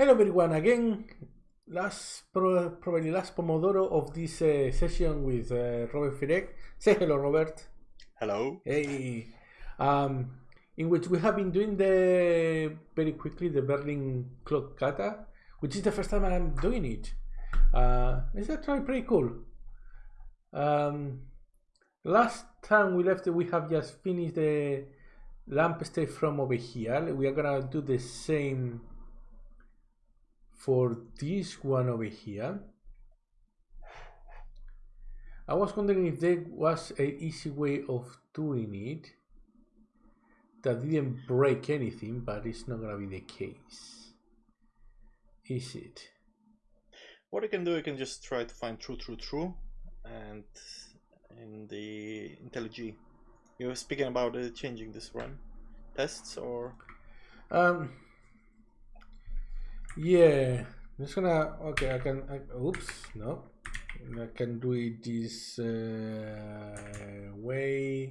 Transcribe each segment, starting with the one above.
Hello everyone again. Last pro- probably last Pomodoro of this uh, session with uh, Robert Firek. Say hello, Robert. Hello. Hey. Um, in which we have been doing the very quickly the Berlin clock kata, which is the first time I'm doing it. Uh, it's actually pretty cool. Um, last time we left, we have just finished the lamp state from over here. We are gonna do the same for this one over here. I was wondering if there was an easy way of doing it that didn't break anything, but it's not gonna be the case. Is it? What I can do, I can just try to find true, true, true, and in the IntelliJ, you were speaking about uh, changing this run tests or Um. Yeah, I'm just gonna. Okay, I can. I, oops, no. I can do it this uh, way.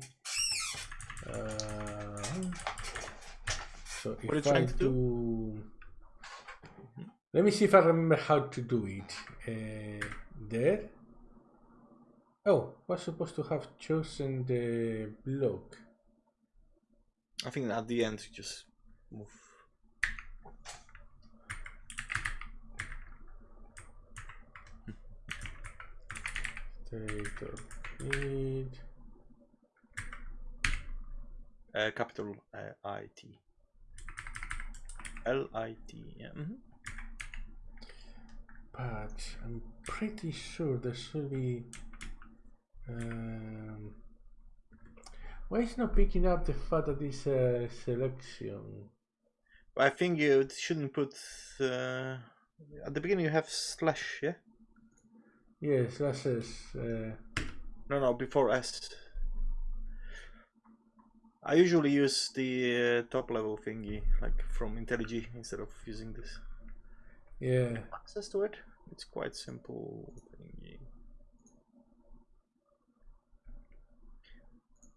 Uh, so What are you if I to do? do, let me see if I remember how to do it. Uh, there. Oh, was supposed to have chosen the block. I think at the end you just move. State of. Uh, capital uh, I T. L I T. Yeah. mhm. but I'm pretty sure there should be. Um, why is not picking up the fact that this uh, selection? I think you shouldn't put uh, at the beginning. You have slash, yeah. Yes, that's says. Uh, No, no, before S. I usually use the uh, top level thingy, like from IntelliJ, instead of using this. yeah. Access to it? It's quite simple thingy.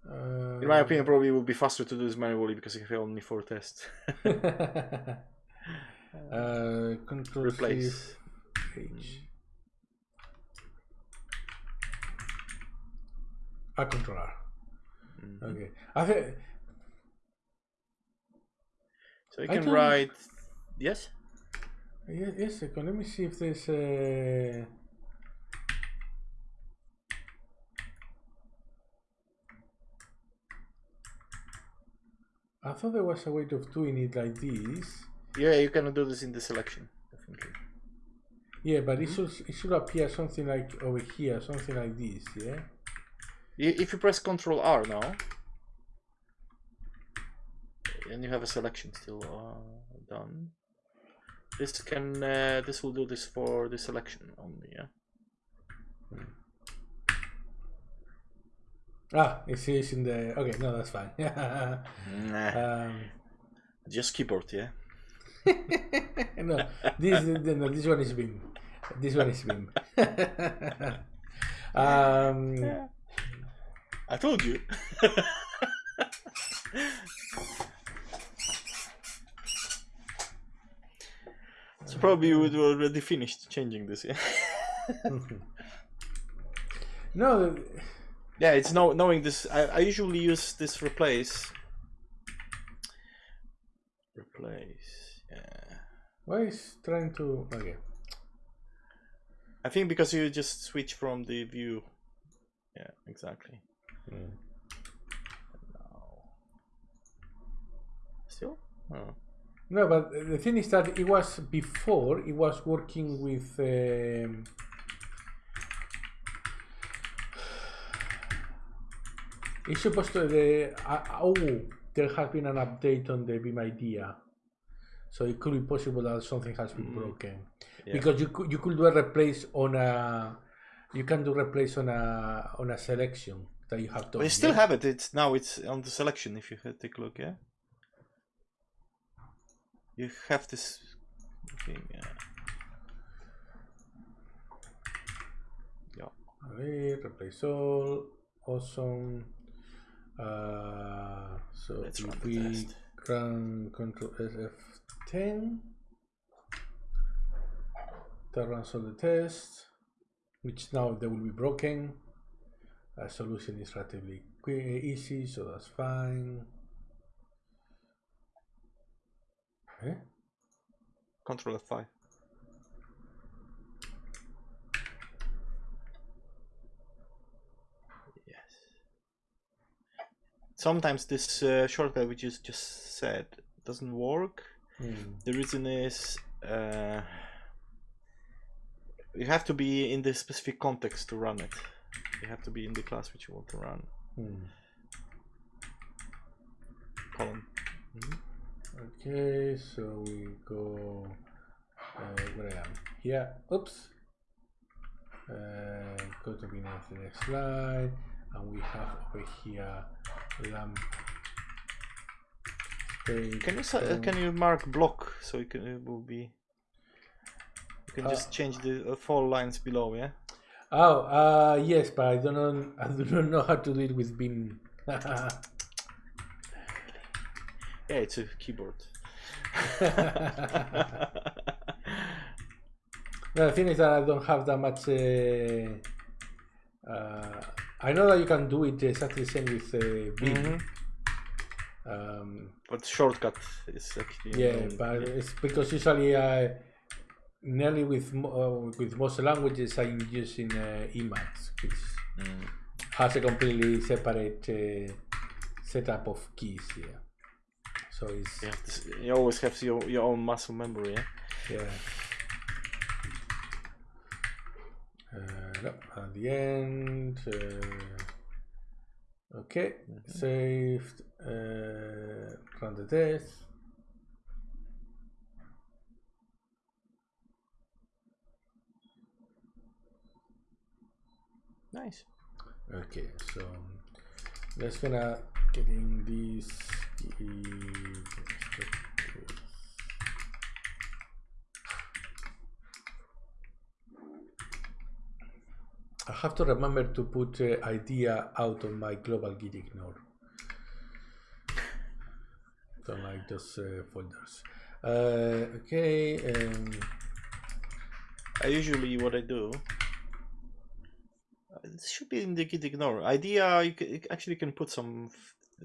Uh, In my opinion, probably it would be faster to do this manually because you have only four tests. uh, control Replace. H. A controller. Mhm. Okay. I think So you can write. Yes? Yes, yes, second. Let me see if there's a. I thought there was a way of doing it like this. Yeah, you can do this in the selection, definitely. Yeah, but it should it should appear something like over here, something like this. Yeah. I- If you press Control R now, and you have a selection still uh, done, this can uh, this will do this for the selection only. Yeah. Ah, it says in the. Okay, no, that's fine. Nah, um, just keyboard. Yeah. no, this no, this one is Vim. This one is Vim. um, I told you. so probably you would already finished changing this, yeah. no, Yeah, it's know, knowing this. I, I usually use this replace. Replace. Yeah. why is trying to? Okay. I think because you just switch from the view. Yeah, exactly. Mm. Now. Still? Oh. No, but the thing is that it was before it was working with. Um, it's supposed to the uh, oh there has been an update on the Vim idea, so it could be possible that something has been Mm. broken Yeah. because you could you could do a replace on a you can do replace on a on a selection that you have done. But you still have it. It's now it's on the selection. If you take a look, yeah. You have this thing. Yeah. Yeah. Replace all, awesome. Uh, so Let's if run we test. run Control SF10, that runs all the tests, which now they will be broken. A solution is relatively quick, easy, so that's fine. Okay. Control F5. Yes. Sometimes this uh, shortcut which you just said doesn't work. Hmm. The reason is uh, you have to be in the specific context to run it. You have to be in the class which you want to run. Hmm. Column. Okay, so we go uh, where I am here. Oops. Uh, go to beginning of the next slide, and we have over here lamp. Can you uh, can you mark block so you can it will be you can just Uh, change the uh, four lines below, yeah? Oh, uh, yes, but I don't know. I do not know how to do it with Vim. Yeah, it's a keyboard. No, the thing is that I don't have that much. Uh, uh, I know that you can do it exactly the same with uh, Vim. Mhm. Um, But shortcut is actually yeah, but yeah. it's because usually I nearly with uh, with most languages I'm using uh, Emacs, which Mm. has a completely separate uh, setup of keys here. So it's You, to you always have your, your own muscle memory, yeah? yeah. Uh, no, at the end. Uh, okay, saved. Uh, run the test. Nice. Okay, so let's gonna getting in this. I have to remember to put uh, idea out of my global git ignore. Don't like those uh, folders. Uh, okay. Um, I usually what I do. It should be in the git ignore. Idea you, you actually can put some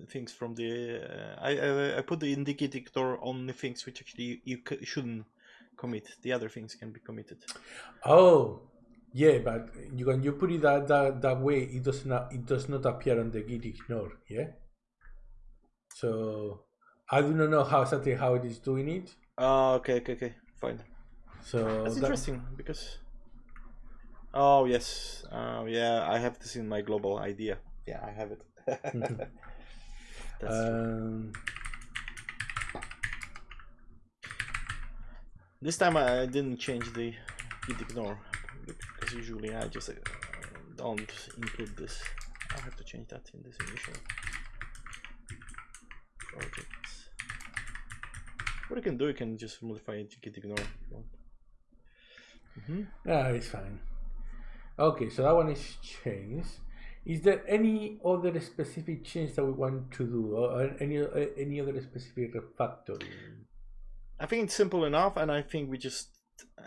things from the. Uh, I, I I put the in the git ignore on the things which actually you c- shouldn't commit. The other things can be committed. Oh, yeah, but you when you put it that, that that way, it does not it does not appear on the git ignore. Yeah. So I do not know how exactly how it is doing it. Oh, okay, okay, okay, fine. So That's that- interesting because. Oh yes, uh, yeah, I have this in my global idea. Yeah, I have it. That's true. um, This time I didn't change the git ignore because usually I just uh, don't include this. I have to change that in this initial project. What you can do, you can just modify it to git ignore. if you want. Mhm. yeah, it's fine. Okay, so that one is changed. Is there any other specific change that we want to do, or any uh, any other specific refactoring? I think it's simple enough, and I think we just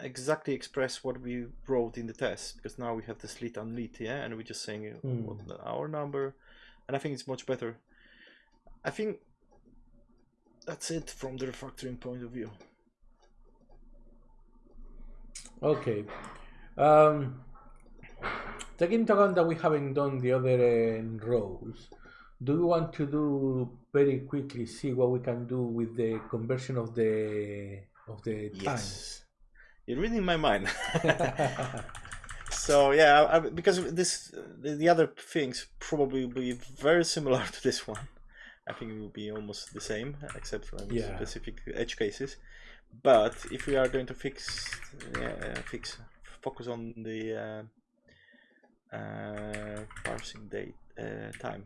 exactly express what we wrote in the test because now we have the slit and lit, yeah, and we're just saying uh, Hmm. what the, our number, and I think it's much better. I think that's it from the refactoring point of view. Okay. Um, taking into account that we haven't done the other uh, rows, do you want to do very quickly see what we can do with the conversion of the of the Yes, you're reading my mind. so yeah, I, because this the, the other things probably will be very similar to this one. I think it will be almost the same, except for Yeah. specific edge cases. But if we are going to fix, uh, fix, focus on the uh, uh, parsing date uh, time.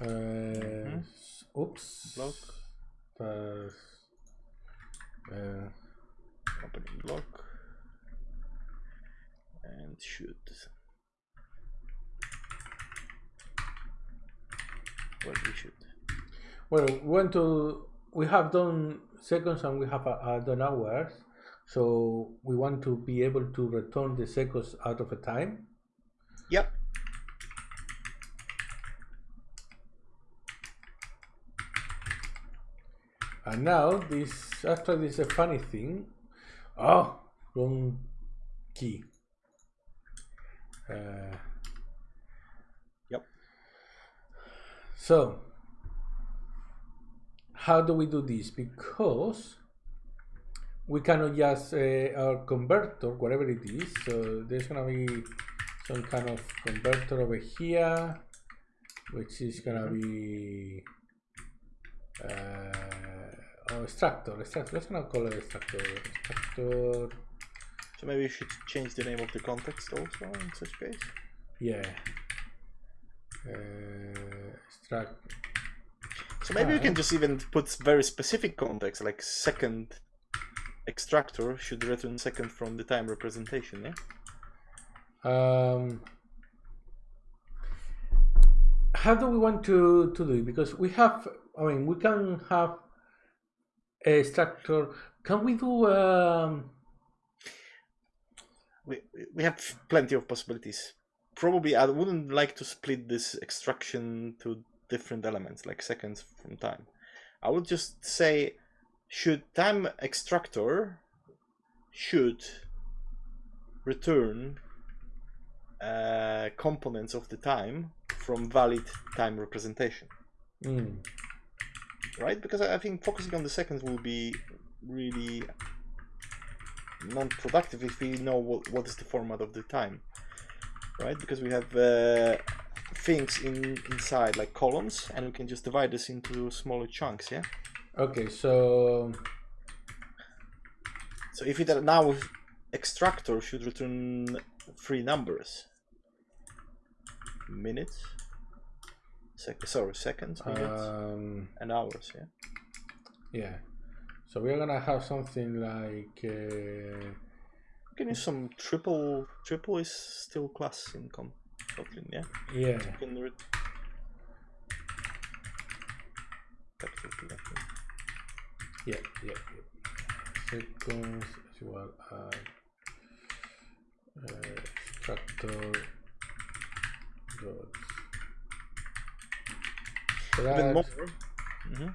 Uh, s- oops. Block. Uh, uh, Opening block and shoot. Well, we should. well, we want to we have done seconds and we have uh, done hours. So we want to be able to return the seconds out of a time. Yep. And now this after this a funny thing. Oh, wrong key. Uh, Yep. So how do we do this? Because we cannot just uh, our converter, whatever it is. So there's gonna be some kind of converter over here, which is gonna be uh, oh, extractor. Extractor. Let's gonna call it extractor. Extractor. So maybe you should change the name of the context also in such case. Yeah. Uh, extract. So maybe you can just even put very specific context, like second extractor should return second from the time representation, yeah? Um, how do we want to, to do it? Because we have, I mean, we can have a structure. Can we do, um, We, we have plenty of possibilities. Probably I wouldn't like to split this extraction to different elements, like seconds from time. I would just say, should time extractor should return uh, components of the time from valid time representation. mm, right? Because I think focusing on the seconds will be really non-productive if we know what, what is the format of the time, right? Because we have uh, things in inside like columns, and we can just divide this into smaller chunks, yeah. Okay, so, So if it now extractor should return three numbers, minutes, sec sorry seconds, minutes, um, and hours, yeah. yeah. So we're gonna have something like, uh, You can use some triple. Triple is still class in Com- Kotlin, yeah. yeah, can re- capital T, I think. Yeah, yeah, yeah. Seconds as well as uh, extractor dot Even more. extract- Mhm.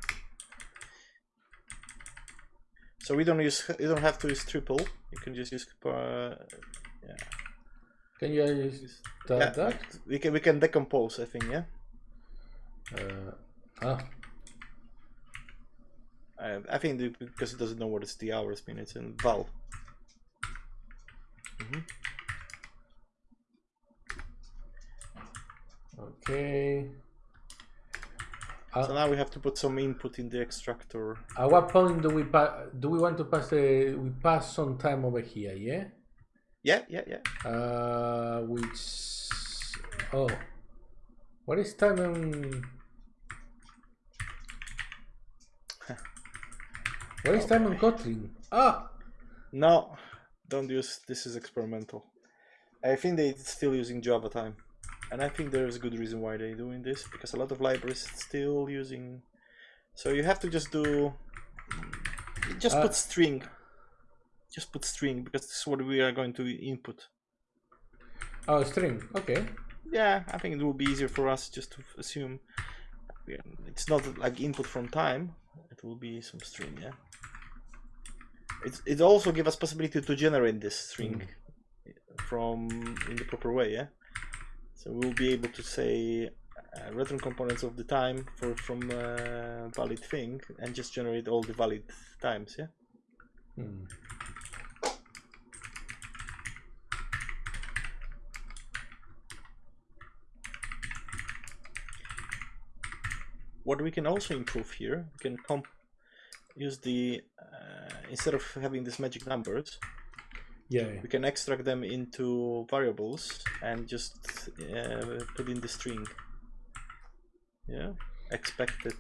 So we don't use. You don't have to use triple. You can just use. Uh, Can you use use- that? yeah, that? we can we can decompose. I think. Yeah. Uh, ah, Uh, I think because it doesn't know what it's the hours, minutes, and val. okay. So Uh, now we have to put some input in the extractor. at what point do we pa- do we want to pass a we pass some time over here? Yeah. Yeah, yeah, yeah. Uh, which oh, what is time in? What is time in Kotlin? Ah, No, don't use. This is experimental. I think they're still using Java time, and I think there's a good reason why they're doing this because a lot of libraries still using. So you have to just do. Just Uh, put string. Just put string because this is what we are going to input. oh, string. Okay. Yeah, I think it will be easier for us just to assume. It's not like input from time. It will be some string. Yeah. It it also give us possibility to generate this string from in the proper way. Yeah. So we'll be able to say uh, return components of the time for from uh, valid thing and just generate all the valid times. Yeah. Hmm. What we can also improve here, we can comp use the uh, instead of having these magic numbers, Yeah. yeah. we can extract them into variables and just uh, put in the string. Yeah, expected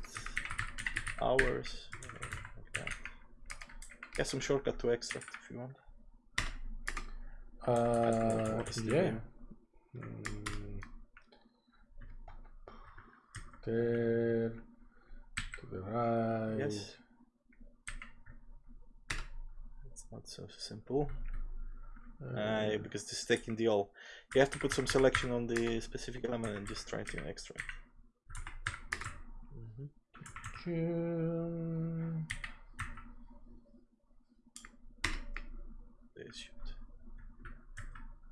hours. Like that. Get some shortcut to extract if you want. Uh, what is the yeah. Mm. There to the right. Yes. Not so simple. Uh, Uh, because this is taking the all. You have to put some selection on the specific element and just try to extract. Mhm. um, This should.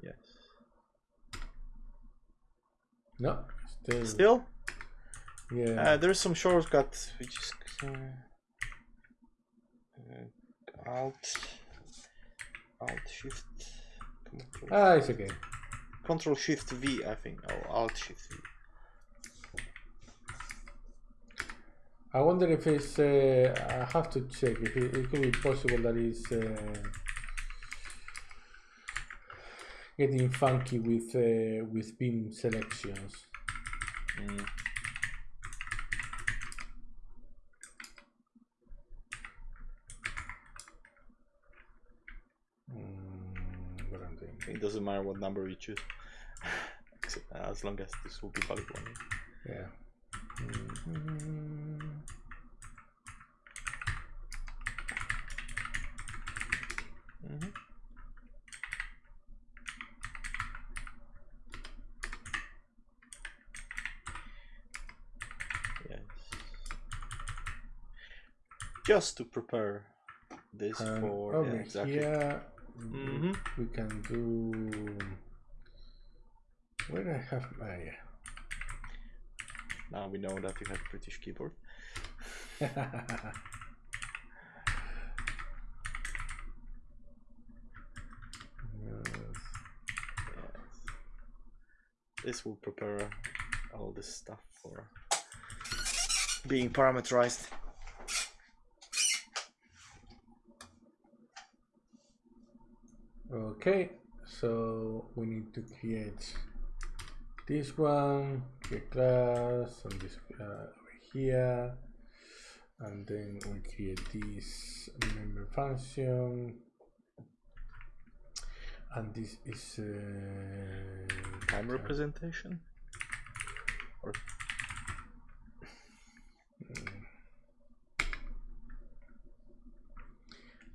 Yes. no, still, Still, yeah. uh, there's some shortcut which is uh, uh, Alt, Alt Shift, Control, ah, it's okay. Control Shift V, I think, or Alt Shift V. I wonder if it's. Uh, I have to check if it, it could be possible that it's uh, getting funky with uh, with Vim selections. Mm. Mm, what I'm doing. It doesn't matter what number you choose, as long as this will be valid one. Yeah. Mhm. Yes. Just to prepare this And for over yeah, exactly. here, Mhm. we can do. Where I have my. yeah. Now we know that you have British keyboard. Yes. Yes. This will prepare all this stuff for being parameterized. Okay, so we need to create this one, create class, and this uh, over here, and then we create this member function, and this is uh, Time representation. Or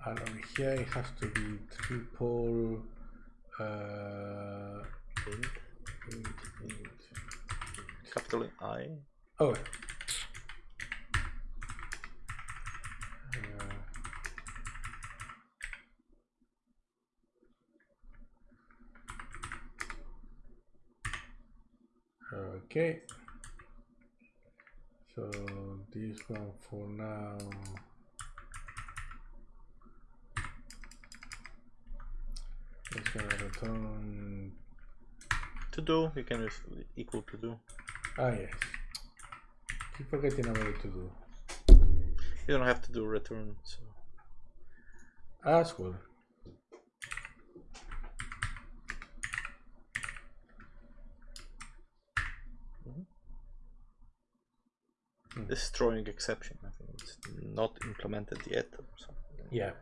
and over here it has to be triple uh, int, int, int. capital I. Oh. Uh, Okay. So this one for now. Gonna return. To do, you can equal to do. Ah yes. Keep forgetting about to do. You don't have to do return. So As well. this is throwing exception. I think it's not implemented yet. Yeah.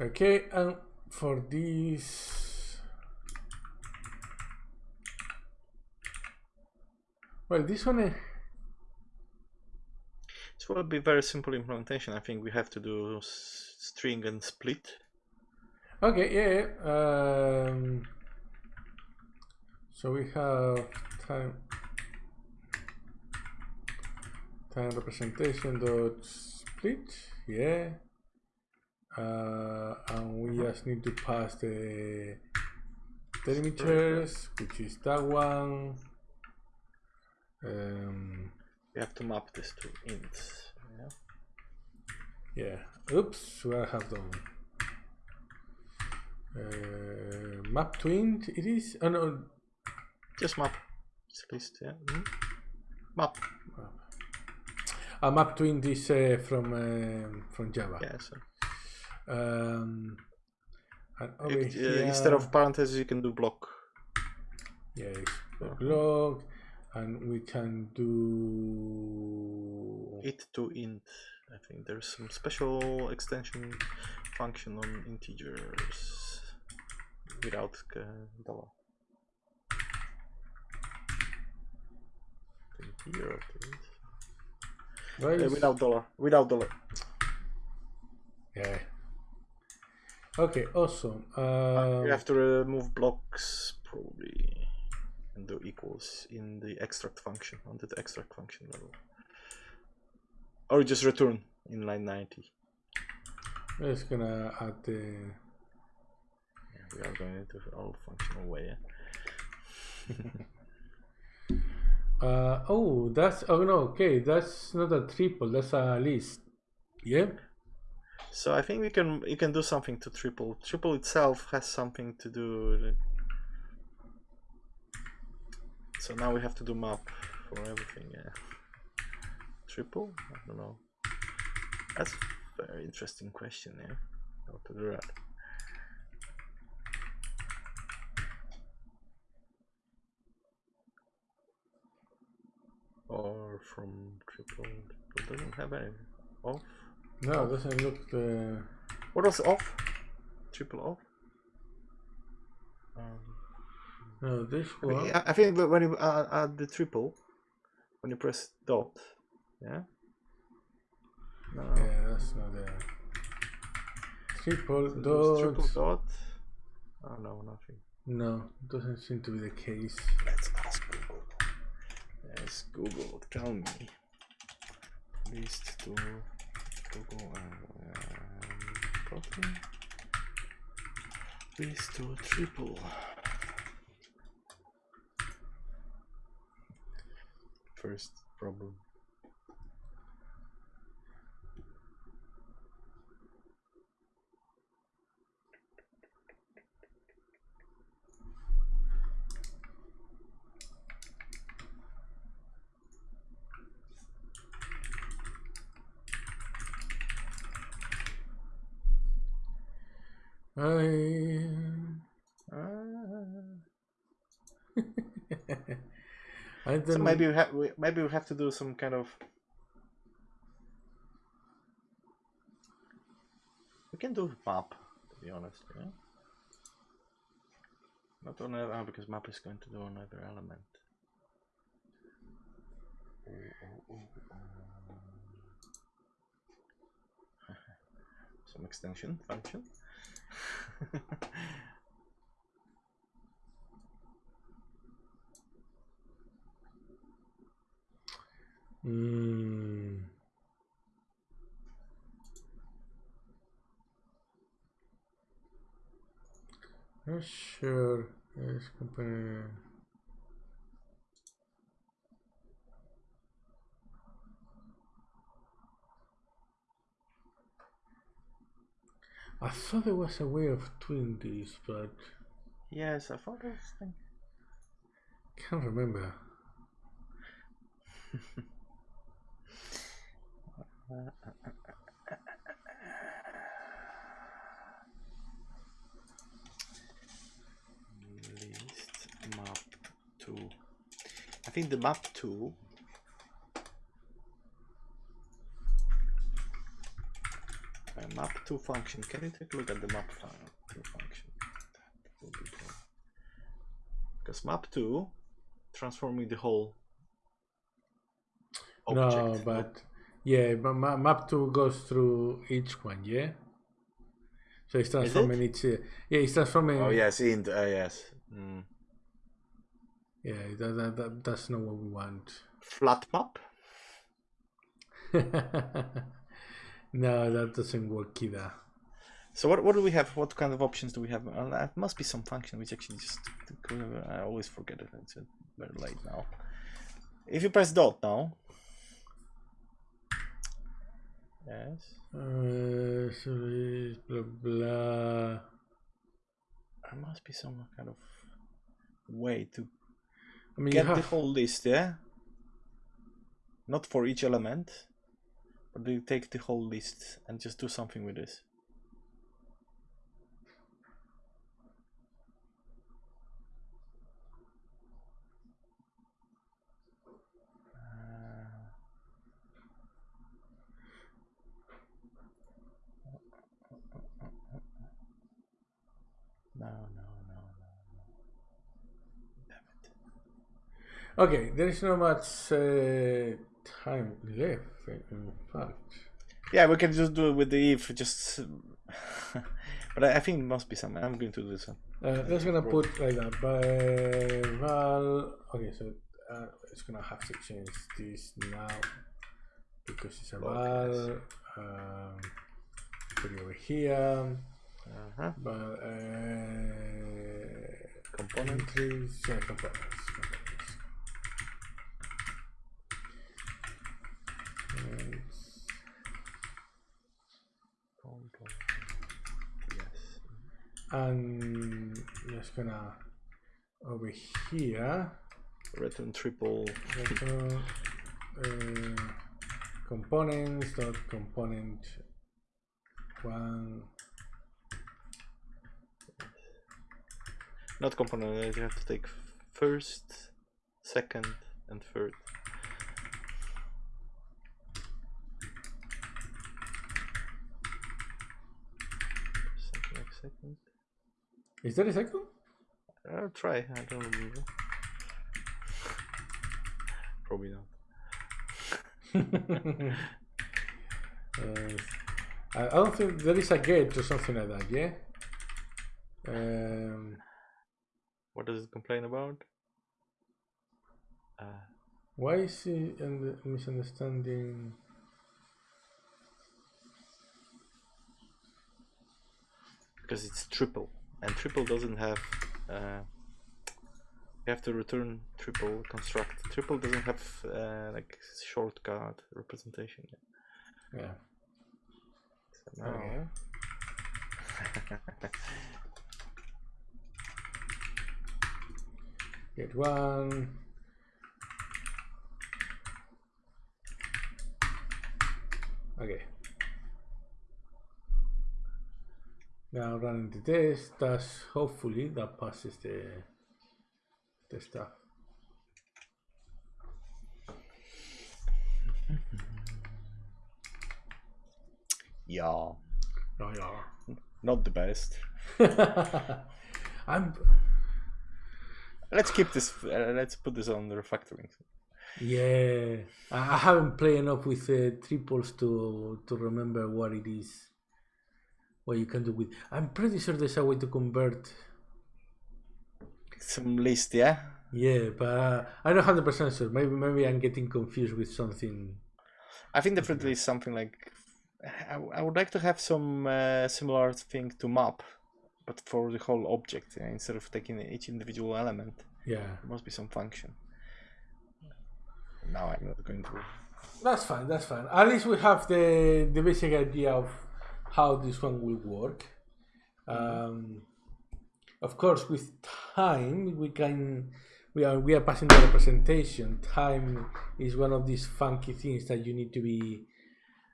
Okay, and for this, well, this one, eh, This will be very simple implementation. I think we have to do string and split. okay, yeah, yeah. Um, so we have time time representation dot split, yeah. Uh, and we just need to pass the delimitations, which is that one. Um, We have to map this to ints. Yeah. Yeah. Oops, what I have done. Uh, map to int it is? Oh no, Just map. it's Split. Yeah. mhm. Map. a map to int is uh, from um from Java. Yeah. So Um, and over if, uh, instead of parentheses, you can do block. yeah, it's Uh-huh. and we can do it to int. I think there's some special extension function on integers. without dollar. 20 euro, please. Uh, without dollar. Without dollar. Yeah. Okay, awesome. Uh, Um, you have to remove blocks probably and do equals in the extract function onto the extract function level. Or just return in line 90. I'm just gonna add the. Yeah, we are going into all functional way. Yeah? Uh, oh, that's. Oh no, okay, that's not a triple, that's a list. Yeah? So I think we can you can do something to triple. Triple itself has something to do. So now we have to do map for everything. Yeah. Triple? I don't know. That's a very interesting question. Yeah. How to do that? Or from triple. Triple doesn't have any off. No, it doesn't look uh, the. What was off? Triple off? Um, No, this one. I I think when you add, add the triple, when you press dot, yeah. No, Yeah, that's not the. Triple so dot. triple dot. Oh no, nothing. No, doesn't seem to be the case. Let's ask Google. Yes, Google, tell me. List to Google and um, copy. List to triple. First problem. I. So maybe we have we, maybe we have to do some kind of. We can do map, to be honest. Yeah. Not on uh, because map is going to do another element. Oh, oh, oh, oh. some extension function. Mm. Not sure. Yes, company. I thought there was a way of doing this, but... Yes, I thought this thing. Can't remember. List map 2. I think the map 2 to function can you take a look at the map file to function be because map two transforming the whole object no, but yeah, but ma- map two goes through each one, yeah. So it's transforming each. Uh, yeah, it's transforming. oh yes in uh, yes mm. Yeah, that, that, that, that's not what we want. flat map no, that doesn't work either. So what what do we have? What kind of options do we have? Uh, there must be some function which actually just I always forget it. It's very late now. If you press dot now, yes, Uh, so blah blah. there must be some kind of way to I mean, get you the whole list. Yeah, not for each element, they take the whole list and just do something with this? No, no, no, no, no. Okay, there is not much uh, time left. In fact, Yeah, we can just do it with the if. Just, but I, I think it must be some. I'm going to do some. uh, let's gonna put like that. But val. Okay, so uh, it's gonna have to change this now because it's a val. Um, put it over here. Uh-huh. But uh, Component. yeah, components. components. And Component. Yes. And just gonna over here Return triple. return, uh, components dot component one Not component. You have to take first, second, and third. Second. Is that a second I'll try. I don't remember. Probably not. uh, I don't think there is a gate or something like that yeah um, What does it complain about? Uh, why is he and misunderstanding because it's triple, and triple doesn't have. Uh, you have to return triple construct. Triple doesn't have uh, like shortcut representation. Yet. yeah So now, Okay. Get one. Okay. Now running the test, that's hopefully that passes the the stuff. yeah, Oh yeah. not the best. I'm Let's keep this. Uh, let's put this on the refactoring. yeah. I I haven't played enough with uh, triples to to remember what it is. What you can do with. I'm pretty sure there's a way to convert. Some list, yeah. Yeah, but uh, I'm not hundred percent sure. Maybe maybe I'm getting confused with something. I think definitely something like. I, I would like to have some uh, similar thing to map, but for the whole object instead of taking each individual element. Yeah, There must be some function. Now I'm not going to. that's fine. That's fine. At least we have the the basic idea of how this one will work. Um, of course, with time, we can we are we are passing the representation. Time is one of these funky things that you need to be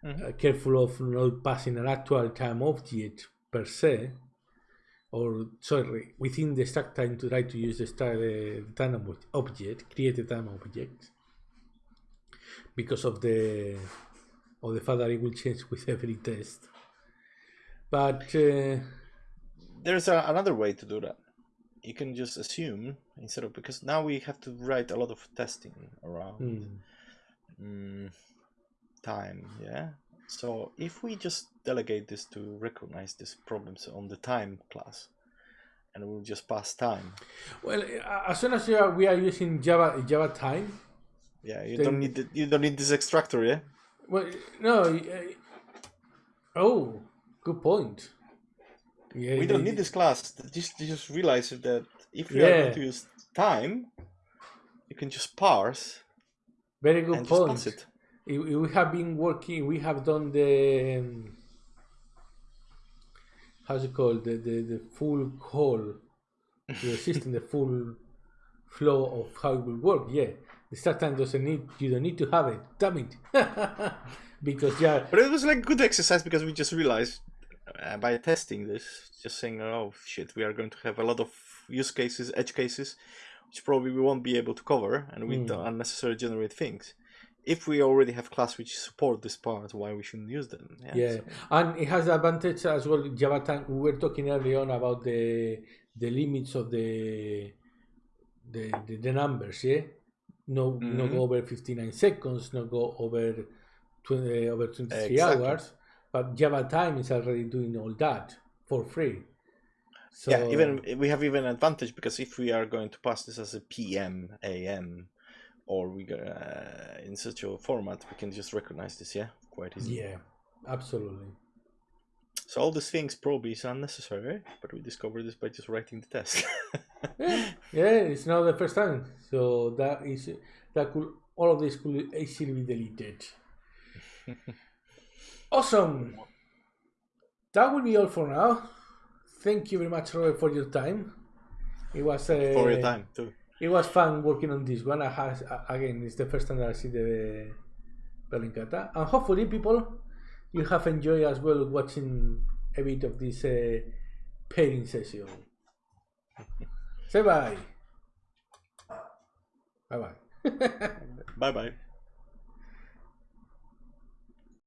uh, careful of not passing an actual time object per se, or sorry, within the stack time to try to use the stack the time object, create a time object, because of the of the fact that it will change with every test. But uh, There's a, another way to do that. You can just assume instead of because now we have to write a lot of testing around mm, mm, time. Yeah. So if we just delegate this to recognize these problems on the time class, and we'll just pass time. well, uh, as soon as you are, we are using Java Java time, Yeah, you don't need the, you don't need this extractor. Yeah. Well, no. Uh, oh, good point. Yeah, we don't need this class. Just just realize that if we are going to use time, you can just parse Very good and just point. pass it. I- I- We have been working. We have done the um, how's it called the the, the full call to the system, the full flow of how it will work. Yeah, the start time doesn't need. You don't need to have it. Damn it. because yeah, But it was like good exercise because we just realized uh, by testing this, just saying, oh shit, we are going to have a lot of use cases, edge cases, which probably we won't be able to cover, and we Mm. don't unnecessarily generate things. If we already have class which support this part, why we shouldn't use them? yeah, so- and it has the advantage as well. Java time. We were talking early on about the the limits of the the the, the numbers. Yeah, no no Mhm. go over 59 seconds, no go over 20, over 23 Exactly. hours. But Java Time is already doing all that for free. So, yeah, even we have even advantage because if we are going to pass this as a PM, AM, or we go, uh, in such a format, we can just recognize this, yeah, quite easily. yeah, absolutely. So all these things probably is unnecessary, but we discovered this by just writing the test. Yeah, yeah, it's not the first time. So that is that could all of this could easily be deleted. awesome. That will be all for now. Thank you very much, Robert, for your time. It was uh, For your time too. It was fun working on this one. I has again, it's the first time that I see the Berlin Kata, and hopefully, people, you have enjoyed as well watching a bit of this uh, pairing session. Say bye. Bye bye. Bye bye.